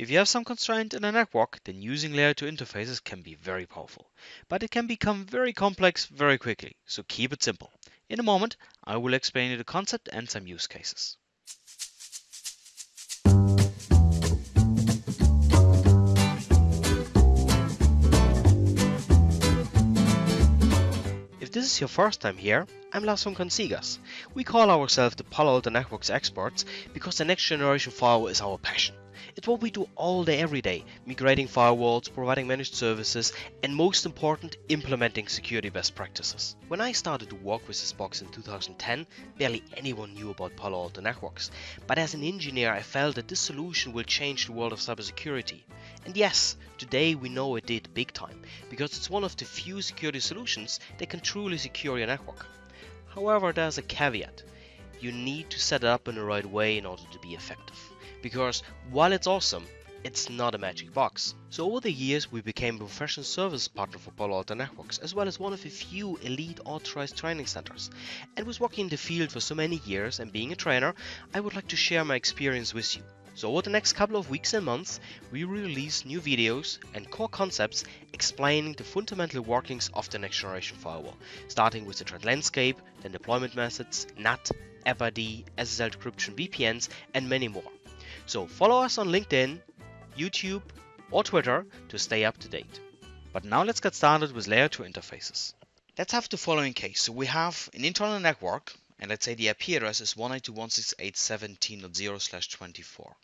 If you have some constraint in a network, then using layer 2 interfaces can be very powerful. But it can become very complex very quickly, so keep it simple. In a moment, I will explain you the concept and some use cases. If this is your first time here, I'm Lars from Consigas. We call ourselves the Palo Alto Networks experts because the next generation firewall is our passion. It's what we do all day every day, migrating firewalls, providing managed services, and most important, implementing security best practices. When I started to work with this box in 2010, barely anyone knew about Palo Alto Networks. But as an engineer, I felt that this solution will change the world of cybersecurity. And yes, today we know it did big time, because it's one of the few security solutions that can truly secure your network. However, there's a caveat. You need to set it up in the right way in order to be effective because while it's awesome, it's not a magic box. So over the years we became a professional service partner for Palo Alto Networks as well as one of a few elite authorized training centers. And with working in the field for so many years and being a trainer, I would like to share my experience with you. So over the next couple of weeks and months, we release new videos and core concepts explaining the fundamental workings of the next generation firewall, starting with the threat landscape, then deployment methods, NAT, FID, SSL decryption, VPNs, and many more. So follow us on LinkedIn, YouTube, or Twitter to stay up to date. But now let's get started with layer 2 interfaces. Let's have the following case. So we have an internal network, and let's say the IP address is 192.168.17.0/24.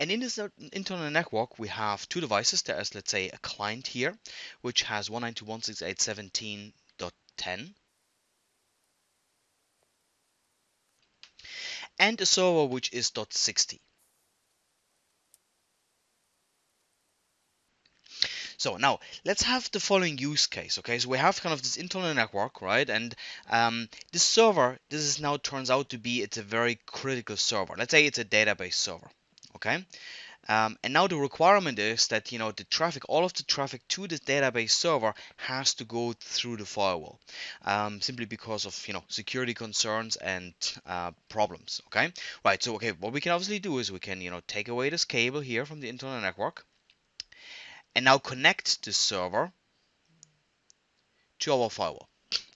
And in this uh, internal network, we have two devices. There is, let's say, a client here, which has 192.168.17.10 and a server which is .60. So now let's have the following use case. Okay, so we have kind of this internal network, right? And um, this server, this is now turns out to be it's a very critical server. Let's say it's a database server. Okay, um, and now the requirement is that you know the traffic, all of the traffic to this database server has to go through the firewall, um, simply because of you know security concerns and uh, problems. Okay, right. So okay, what we can obviously do is we can you know take away this cable here from the internal network, and now connect the server to our firewall.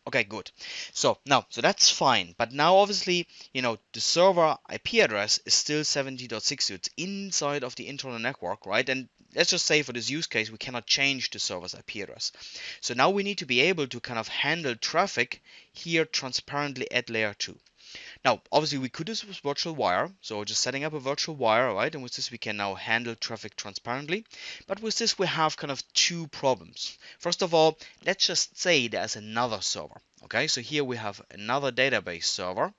Okay, good. So now, so that's fine. But now, obviously, you know, the server IP address is still 70.60. It's inside of the internal network, right? And let's just say for this use case, we cannot change the server's IP address. So now we need to be able to kind of handle traffic here transparently at layer 2. Now, obviously, we could with virtual wire. So just setting up a virtual wire, right? And with this, we can now handle traffic transparently. But with this, we have kind of two problems. First of all, let's just say there's another server. Okay, so here we have another database server.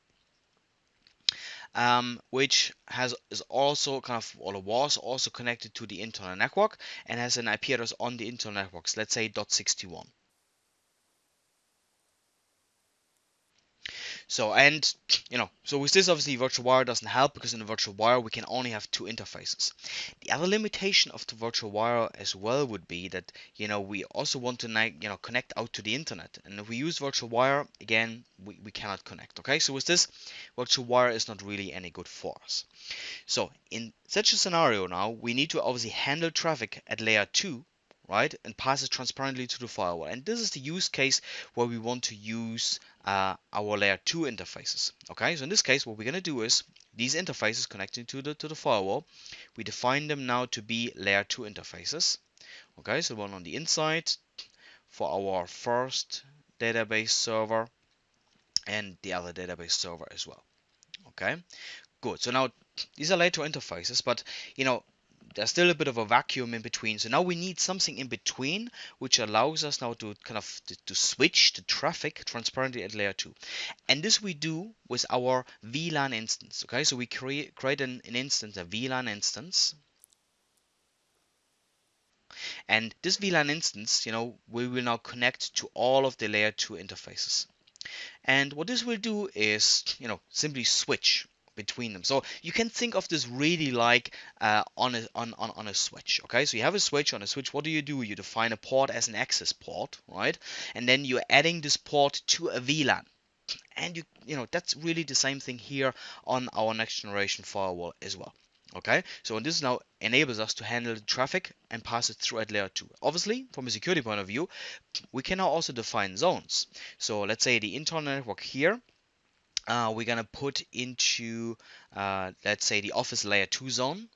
Um, which has is also kind of or was also connected to the internal network and has an IP address on the internal networks, let's say .61. So, and you know, so with this, obviously, virtual wire doesn't help because in the virtual wire we can only have two interfaces. The other limitation of the virtual wire as well would be that you know we also want to you know connect out to the internet, and if we use virtual wire again, we, we cannot connect. Okay, so with this, virtual wire is not really any good for us. So in such a scenario now, we need to obviously handle traffic at layer two right? And pass it transparently to the firewall. And this is the use case where we want to use uh, our layer 2 interfaces okay? So in this case what we're going to do is these interfaces connecting to the to the firewall we define them now to be layer 2 interfaces okay? So one on the inside for our first database server and the other database server as well okay? Good. So now these are layer 2 interfaces but you know there's still a bit of a vacuum in between. So now we need something in between, which allows us now to kind of to, to switch the traffic transparently at layer 2. And this we do with our VLAN instance. Okay, so we create create an, an instance, a VLAN instance. And this VLAN instance, you know, we will now connect to all of the layer 2 interfaces. And what this will do is, you know, simply switch between them. So you can think of this really like uh, on, a, on, on, on a switch. Okay, so you have a switch on a switch. What do you do? You define a port as an access port, right? And then you're adding this port to a VLAN. and you you know that's really the same thing here on our next generation firewall as well okay so this now enables us to handle the traffic and pass it through at layer 2 obviously from a security point of view we can now also define zones so let's say the internal network here uh, we're gonna put into uh, let's say the office layer 2 zone.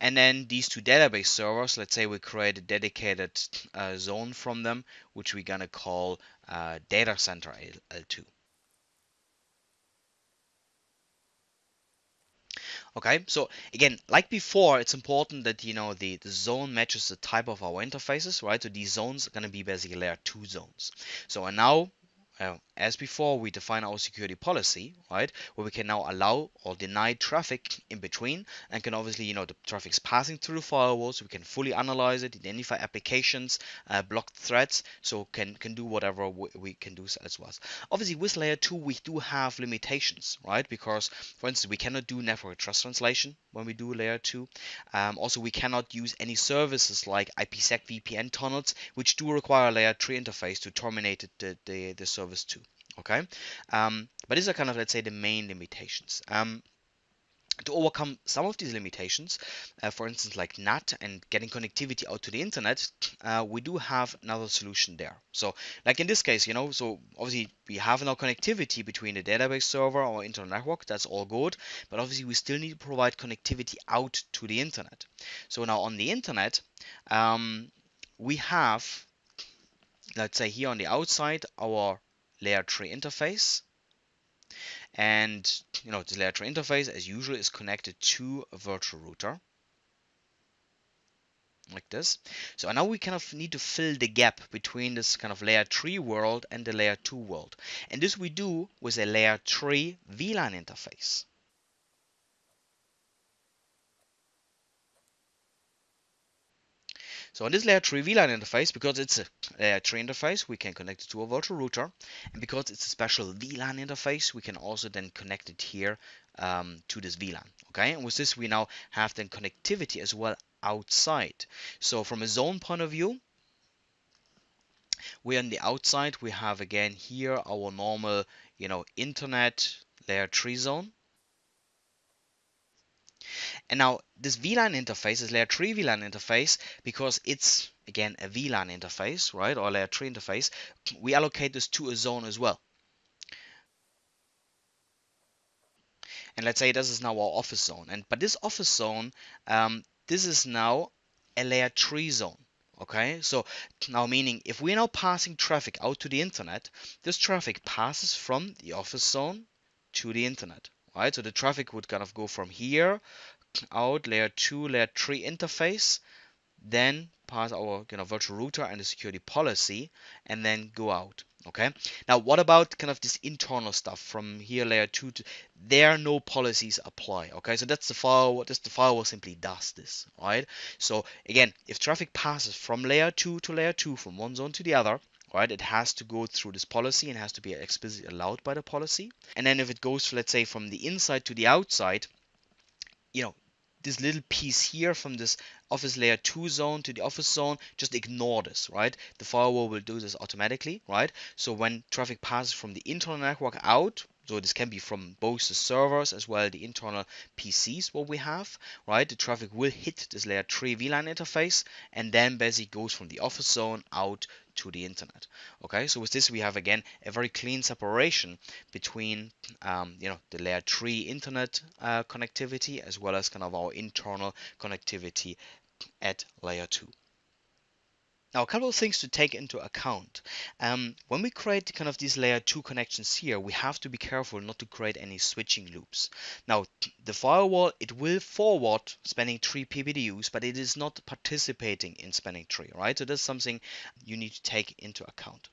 And then these two database servers let's say we create a dedicated uh, zone from them which we're gonna call uh, data center L2 okay so again like before it's important that you know the, the zone matches the type of our interfaces right? So these zones are going to be basically layer 2 zones. So and now uh, as before, we define our security policy, right, where we can now allow or deny traffic in between, and can obviously, you know, the traffic's passing through firewalls, we can fully analyze it, identify applications, uh, block threats, so can can do whatever we, can do as well. Obviously, with layer two, we do have limitations, right, because for instance, we cannot do network address translation when we do layer two. Um, also, we cannot use any services like IPsec VPN tunnels, which do require a layer three interface to terminate the the, the service too okay um, but these are kind of let's say the main limitations um, to overcome some of these limitations, uh, for instance, like NAT and getting connectivity out to the internet, uh, we do have another solution there. So, like in this case, you know, so obviously we have now connectivity between the database server or internal network. That's all good, but obviously we still need to provide connectivity out to the internet. So now on the internet, um, we have, let's say here on the outside, our layer 3 interface. And you know this layer 3 interface as usual is connected to a virtual router like this. So now we kind of need to fill the gap between this kind of layer 3 world and the layer 2 world. And this we do with a layer 3 VLAN interface So on this layer 3 VLAN interface, because it's a layer 3 interface, we can connect it to a virtual router. And because it's a special VLAN interface, we can also then connect it here um, to this VLAN. Okay, and with this we now have then connectivity as well outside. So from a zone point of view, we're on the outside. We have again here our normal, you know, internet layer 3 zone. And now this VLAN interface is layer 3 VLAN interface because it's again a VLAN interface, right, or layer 3 interface. We allocate this to a zone as well. And let's say this is now our office zone. And but this office zone, um, this is now a layer 3 zone. Okay, so now meaning if we're now passing traffic out to the internet, this traffic passes from the office zone to the internet right? So the traffic would kind of go from here out layer 2, layer 3 interface, then pass our you know, virtual router and the security policy, and then go out. Okay. Now, what about kind of this internal stuff from here, layer two? To, there, no policies apply. Okay, so that's the firewall. That's the firewall simply does this, right? So again, if traffic passes from layer two to layer two, from one zone to the other, right? It has to go through this policy and has to be explicitly allowed by the policy. And then if it goes, let's say, from the inside to the outside, you know, this little piece here from this office layer 2 zone to the office zone, just ignore this, right? The firewall will do this automatically, right? So when traffic passes from the internal network out, so this can be from both the servers as well the internal PCs what we have, right? The traffic will hit this layer 3 VLAN interface and then basically goes from the office zone out to the internet. Okay, so with this we have again a very clean separation between um, you know the layer 3 internet uh, connectivity as well as kind of our internal connectivity at layer 2. Now, a couple of things to take into account. Um, when we create kind of these layer 2 connections here, we have to be careful not to create any switching loops. Now, the firewall, it will forward spanning tree BPDUs, but it is not participating in spanning tree, right? So that's something you need to take into account.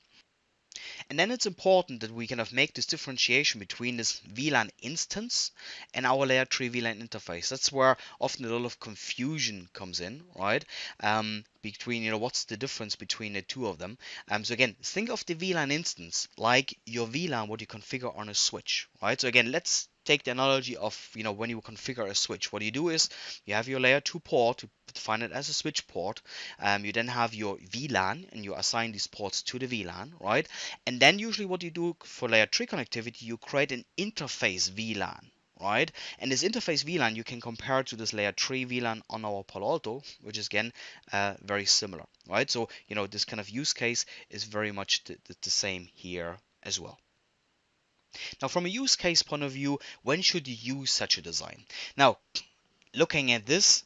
And then it's important that we kind of make this differentiation between this VLAN instance and our layer 3 VLAN interface. That's where often a lot of confusion comes in, right? Um, between, you know, what's the difference between the two of them. Um, so again, think of the VLAN instance like your VLAN, what you configure on a switch, right? So again, let's take the analogy of you know when you configure a switch what you do is you have your layer 2 port you define it as a switch port um, you then have your VLAN and you assign these ports to the VLAN right? And then usually what you do for layer 3 connectivity you create an interface VLAN right? And this interface VLAN you can compare to this layer 3 VLAN on our Palo Alto which is again uh, very similar right? So you know this kind of use case is very much the, the, the same here as well now, from a use case point of view, when should you use such a design? Now, looking at this,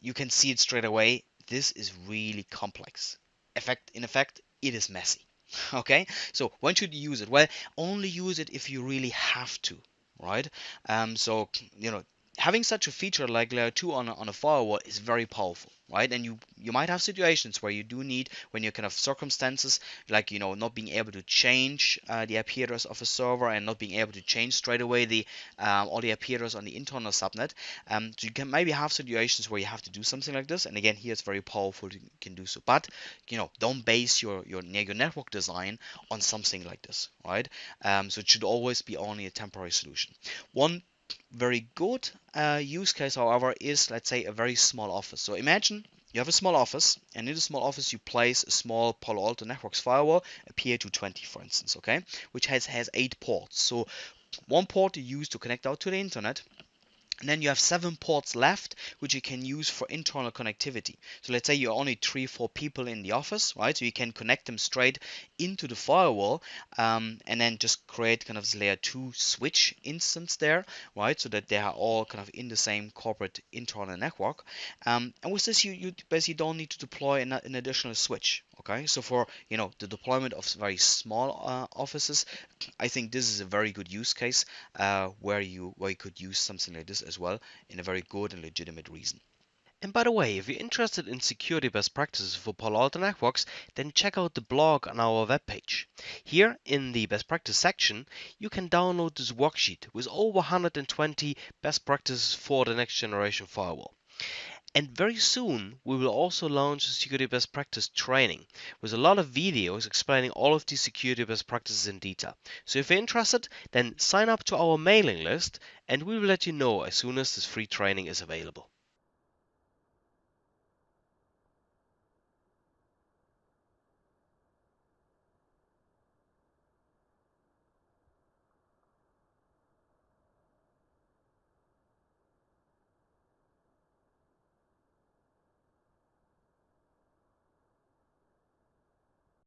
you can see it straight away. This is really complex. Effect, in effect, it is messy. Okay, so when should you use it? Well, only use it if you really have to, right? Um, so you know, having such a feature like layer 2 on a, on a firewall is very powerful right? And you you might have situations where you do need when you're kind of circumstances like you know not being able to change uh, the IP address of a server and not being able to change straight away the um, all the IP address on the internal subnet um, so you can maybe have situations where you have to do something like this. And again here it's very powerful you can do so. But you know don't base your your, your network design on something like this right? Um, so it should always be only a temporary solution. One very good uh, use case, however, is let's say a very small office. So imagine you have a small office, and in the small office you place a small Palo Alto Networks firewall, a PA220 for instance, okay, which has has eight ports. So one port you use to connect out to the internet, and then you have seven ports left, which you can use for internal connectivity. So let's say you're only three, four people in the office, right? So you can connect them straight into the firewall um, and then just create kind of this layer two switch instance there, right? So that they are all kind of in the same corporate internal network. Um, and with this, you, you basically don't need to deploy an, an additional switch, okay? So for, you know, the deployment of very small uh, offices, I think this is a very good use case uh, where you where you could use something like this as well in a very good and legitimate reason. And by the way, if you're interested in security best practices for Palo Alto Networks, then check out the blog on our webpage. Here in the best practice section, you can download this worksheet with over 120 best practices for the next generation firewall. And very soon we will also launch a security best practice training with a lot of videos explaining all of these security best practices in detail. So if you're interested, then sign up to our mailing list and we will let you know as soon as this free training is available.